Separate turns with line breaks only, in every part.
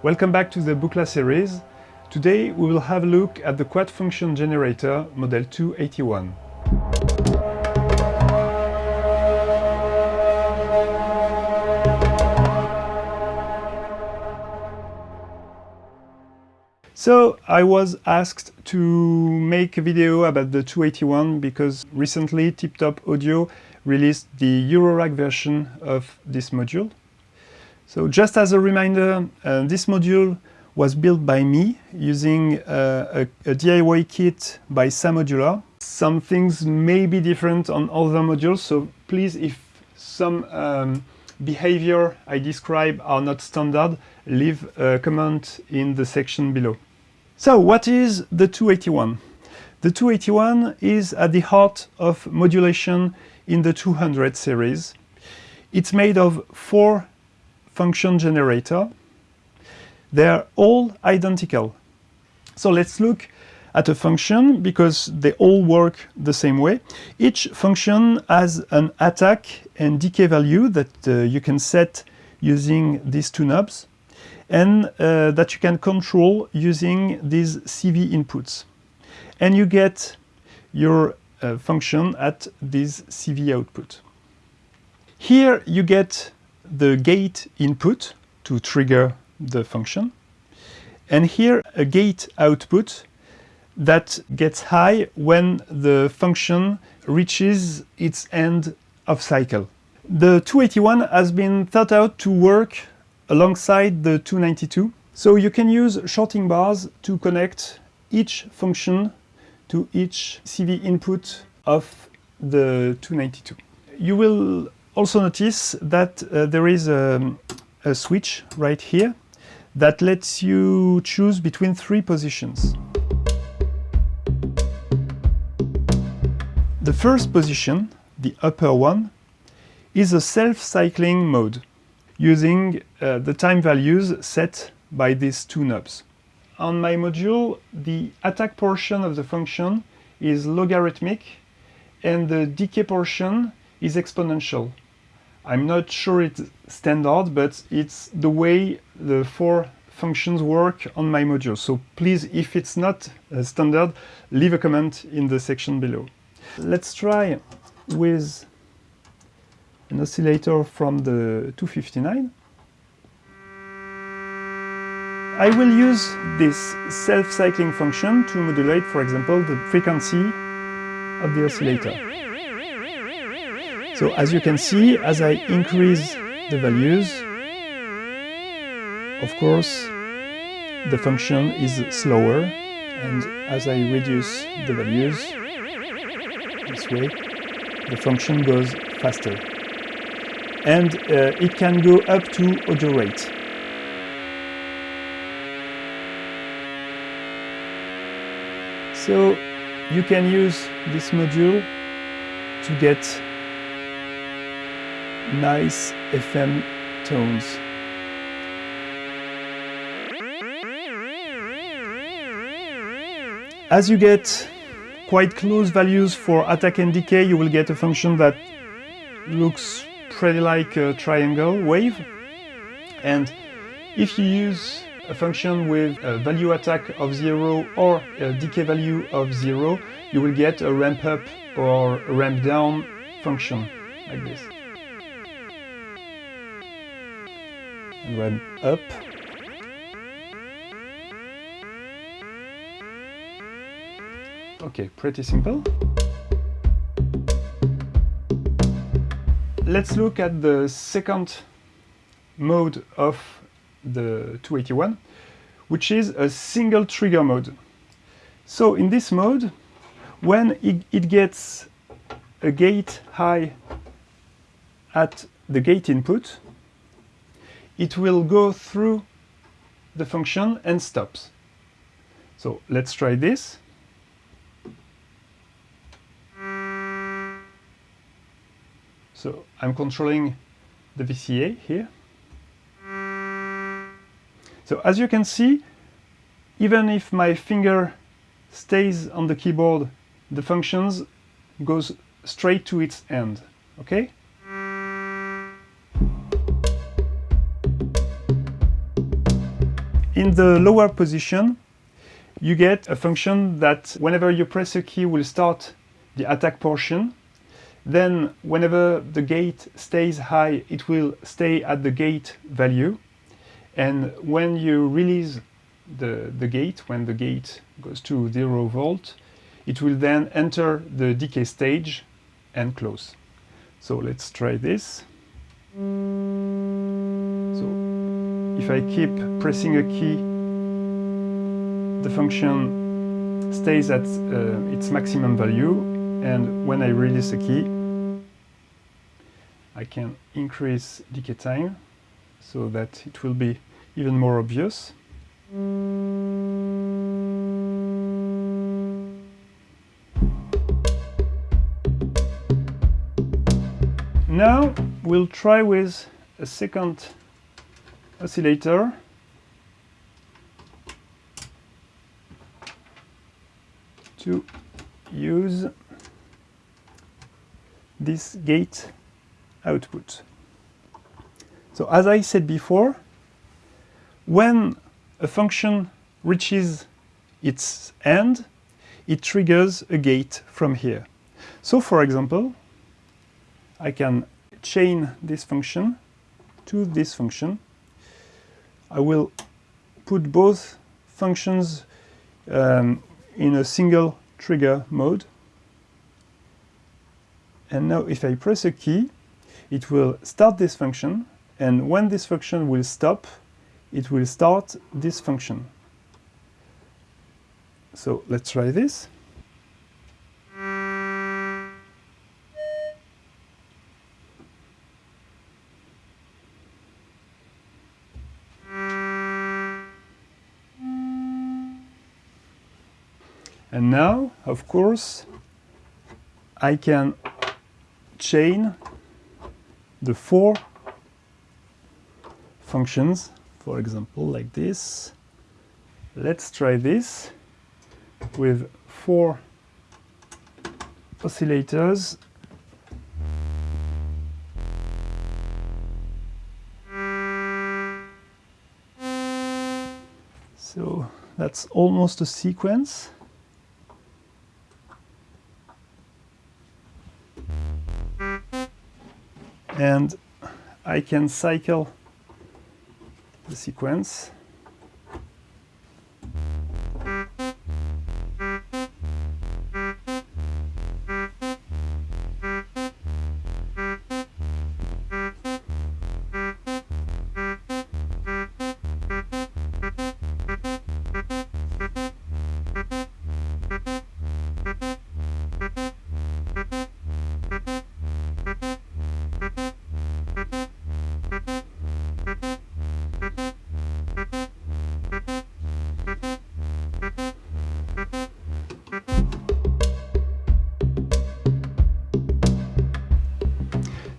Welcome back to the Buchla series. Today we will have a look at the quad function generator model 281. So I was asked to make a video about the 281 because recently Tip Top Audio released the Eurorack version of this module. So just as a reminder, uh, this module was built by me using uh, a, a, DIY kit by Samodular. Some things may be different on other modules, so please, if some um, behavior I describe are not standard, leave a comment in the section below. So what is the 281? The 281 is at the heart of modulation in the 200 series. It's made of four function generator. They're all identical. So let's look at a function because they all work the same way. Each function has an attack and decay value that uh, you can set using these two knobs and uh, that you can control using these CV inputs. And you get your uh, function at this CV output. Here you get the gate input to trigger the function. And here a gate output that gets high when the function reaches its end of cycle. The 281 has been thought out to work alongside the 292. So you can use shorting bars to connect each function to each CV input of the 292. You will also notice that uh, there is a, a switch right here that lets you choose between three positions. The first position, the upper one, is a self-cycling mode using uh, the time values set by these two knobs. On my module, the attack portion of the function is logarithmic and the decay portion is exponential. I'm not sure it's standard, but it's the way the four functions work on my module. So please, if it's not uh, standard, leave a comment in the section below. Let's try with an oscillator from the 259. I will use this self-cycling function to modulate, for example, the frequency of the oscillator. So as you can see, as I increase the values, of course, the function is slower, and as I reduce the values, this way, the function goes faster and uh, it can go up to audio rate. So you can use this module to get nice FM tones. As you get quite close values for attack and decay, you will get a function that looks pretty like a triangle wave. And if you use a function with a value attack of zero or a decay value of zero, you will get a ramp up or ramp down function like this. And up. Okay, pretty simple. let's look at the second mode of the 281, which is a single trigger mode. So in this mode, when it gets a gate high at the gate input, it will go through the function and stops. So let's try this. So I'm controlling the VCA here. So as you can see, even if my finger stays on the keyboard, the functions goes straight to its end, okay? The lower position, you get a function that whenever you press a key will start the attack portion. Then whenever the gate stays high, it will stay at the gate value. And when you release the, the gate, when the gate goes to zero volt, it will then enter the decay stage and close. So let's try this. So if I keep pressing a key, the function stays at uh, its maximum value and when I release a key, I can increase decay time so that it will be even more obvious. Now we'll try with a second oscillator to use this gate output. So as I said before, when a function reaches its end, it triggers a gate from here. So for example, I can chain this function to this function. I will put both functions um, in a single trigger mode. And now if I press a key, it will start this function. And when this function will stop, it will start this function. So let's try this. And now, of course, I can chain the four functions, for example, like this. Let's try this with four oscillators. So that's almost a sequence. And I can cycle the sequence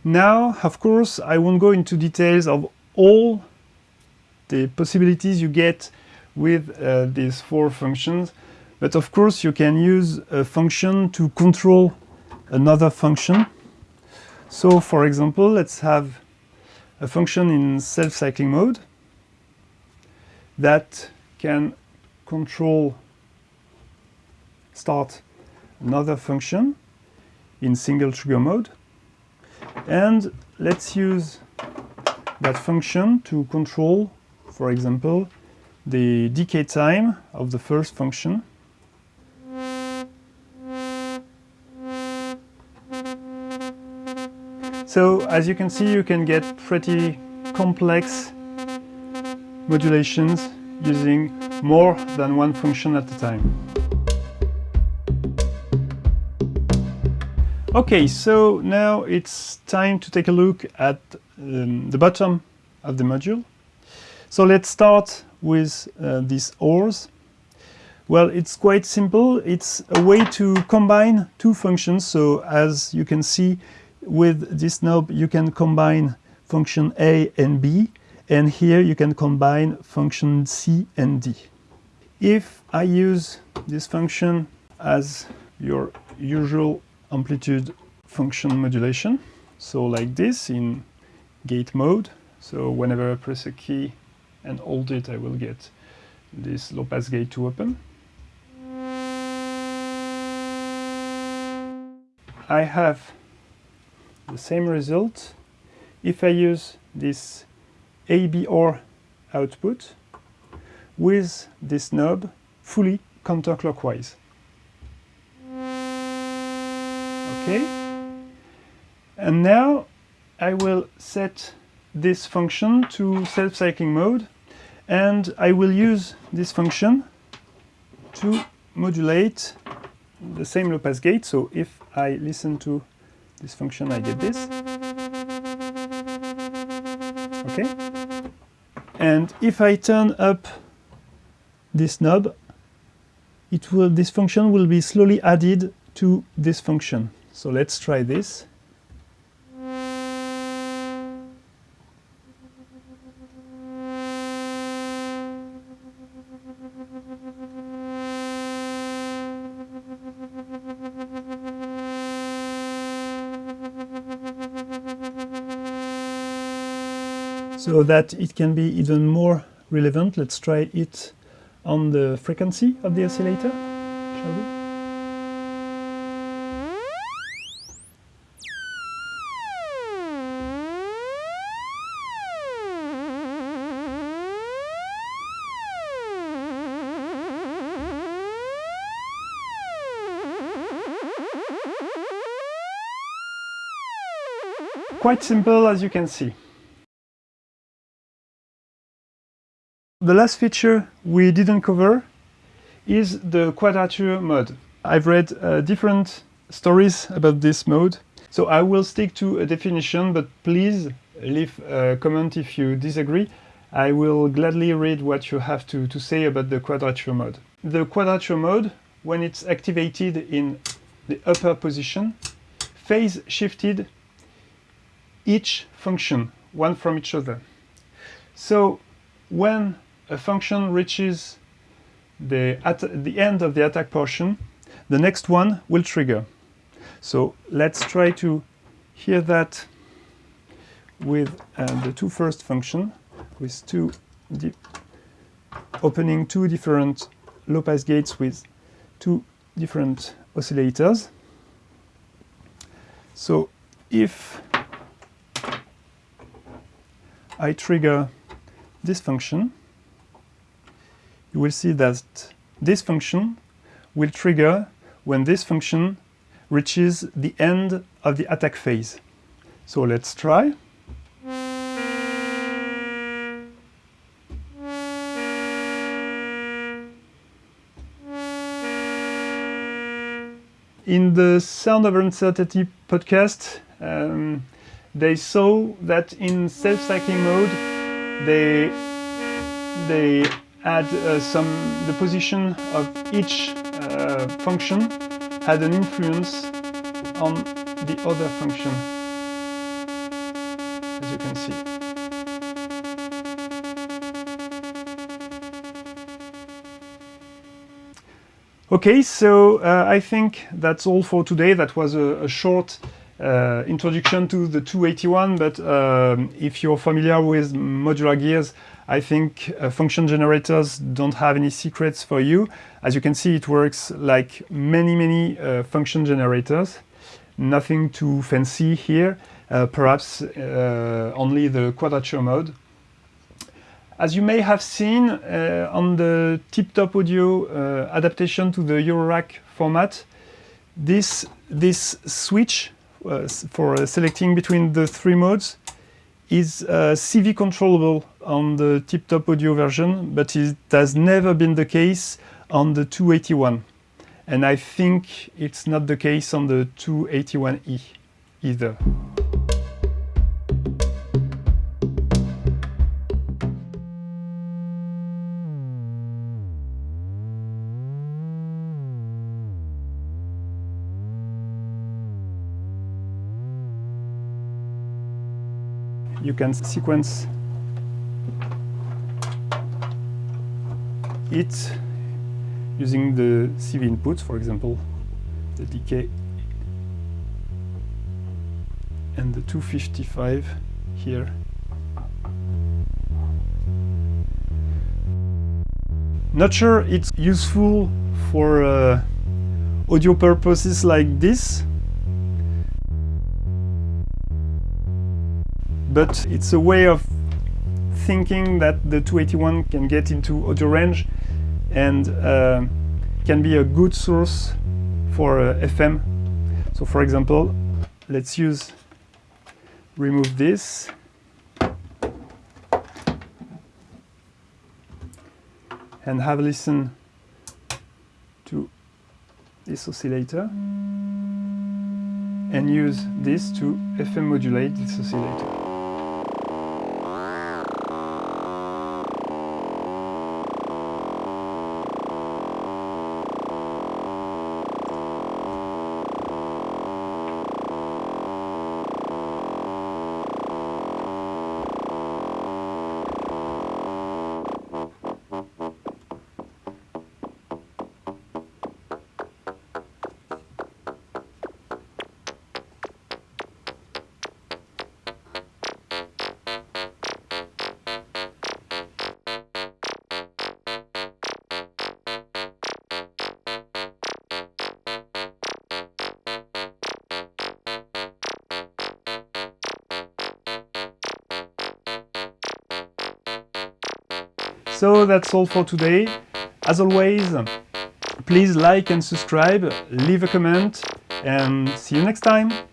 Now, of course, I won't go into details of all the possibilities you get with uh, these four functions, but of course you can use a function to control another function. So for example, let's have a function in self-cycling mode that can control start another function in single trigger mode. And let's use that function to control, for example, the decay time of the first function. So as you can see, you can get pretty complex modulations using more than one function at a time. Okay, so now it's time to take a look at um, the bottom of the module. So let's start with uh, these ORs. Well, it's quite simple. It's a way to combine two functions. So as you can see with this knob, you can combine function A and B. And here you can combine function C and D. If I use this function as your usual amplitude function modulation. So like this in gate mode. So whenever I press a key and hold it, I will get this low pass gate to open. I have the same result if I use this ABR output with this knob fully counterclockwise. Okay. And now I will set this function to self-cycling mode and I will use this function to modulate the same low pass gate. So if I listen to this function, I get this. Okay. And if I turn up this knob, it will this function will be slowly added to this function. So let's try this. So that it can be even more relevant, let's try it on the frequency of the oscillator, shall we? Quite simple as you can see. The last feature we didn't cover is the quadrature mode. I've read uh, different stories about this mode, so I will stick to a definition, but please leave a comment if you disagree. I will gladly read what you have to, to say about the quadrature mode. The quadrature mode, when it's activated in the upper position, phase shifted each function, one from each other. So when a function reaches the, at the end of the attack portion, the next one will trigger. So let's try to hear that with uh, the two first function, with two opening two different low pass gates with two different oscillators. So if I trigger this function, you will see that this function will trigger when this function reaches the end of the attack phase. So let's try. In the Sound of Uncertainty podcast, um, they saw that in self-cycling mode, they, they add uh, some, the position of each uh, function had an influence on the other function, as you can see. Okay, so uh, I think that's all for today. That was a, a short uh, introduction to the 281, but um, if you're familiar with modular gears, I think uh, function generators don't have any secrets for you. As you can see, it works like many, many uh, function generators. Nothing too fancy here, uh, perhaps uh, only the quadrature mode. As you may have seen uh, on the tip-top audio uh, adaptation to the Eurorack format, this, this switch for uh, selecting between the three modes is uh, CV controllable on the tip-top audio version, but it has never been the case on the 281. And I think it's not the case on the 281E either. Can sequence it using the CV inputs, for example, the decay and the 255 here. Not sure it's useful for uh, audio purposes like this, but it's a way of thinking that the 281 can get into audio range and uh, can be a good source for uh, FM. So for example, let's use, remove this. And have a listen to this oscillator and use this to FM modulate this oscillator. So that's all for today. As always, please like and subscribe, leave a comment, and see you next time!